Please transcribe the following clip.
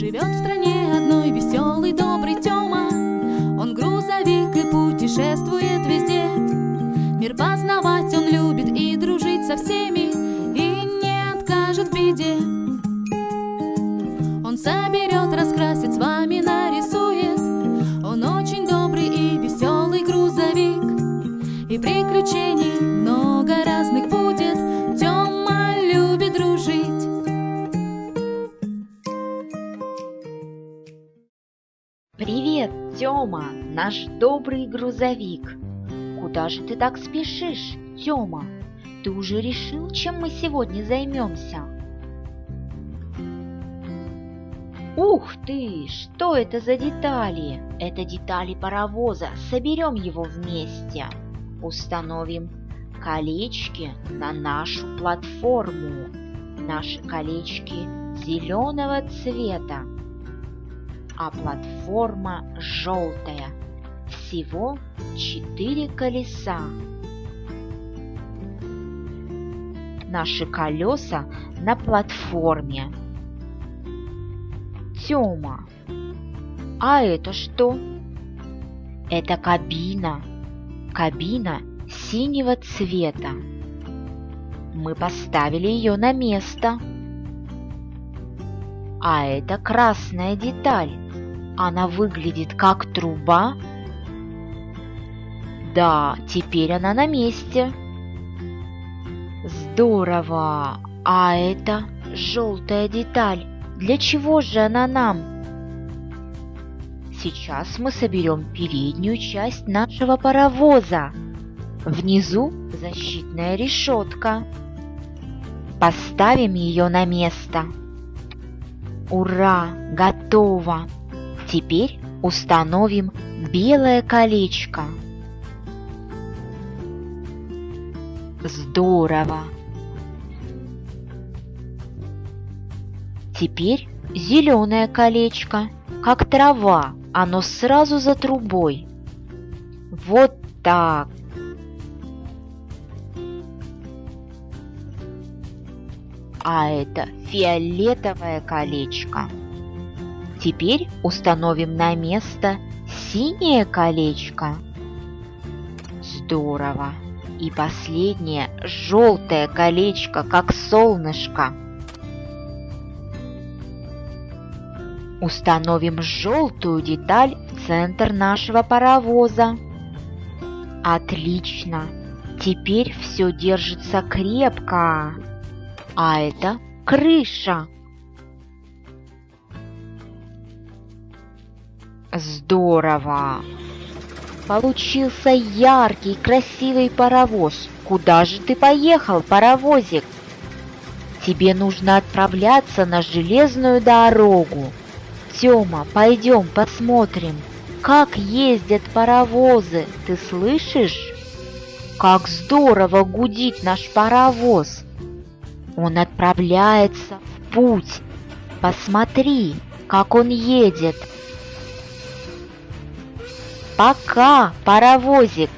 Живет в стране одной веселый, добрый Тёма. Он грузовик и путешествует везде. Мир познавать он любит и дружить со всеми И не откажет в беде Привет, Тёма, наш добрый грузовик. Куда же ты так спешишь, Тёма? Ты уже решил, чем мы сегодня займемся? Ух ты, что это за детали? Это детали паровоза. Соберем его вместе. Установим колечки на нашу платформу. Наши колечки зеленого цвета а платформа желтая. Всего четыре колеса. Наши колеса на платформе. Тёма, а это что? Это кабина. Кабина синего цвета. Мы поставили ее на место. А это красная деталь. Она выглядит как труба. Да, теперь она на месте. Здорово! А это желтая деталь. Для чего же она нам? Сейчас мы соберем переднюю часть нашего паровоза. Внизу защитная решетка. Поставим ее на место. Ура! Готово! Теперь установим белое колечко. Здорово! Теперь зеленое колечко, как трава, оно сразу за трубой. Вот так. А это фиолетовое колечко. Теперь установим на место синее колечко. Здорово. И последнее желтое колечко, как солнышко. Установим желтую деталь в центр нашего паровоза. Отлично. Теперь все держится крепко. А это крыша. Здорово! Получился яркий, красивый паровоз. Куда же ты поехал, паровозик? Тебе нужно отправляться на железную дорогу. Тёма, пойдем посмотрим, как ездят паровозы, ты слышишь? Как здорово гудит наш паровоз. Он отправляется в путь. Посмотри, как он едет. Пока, паровозик!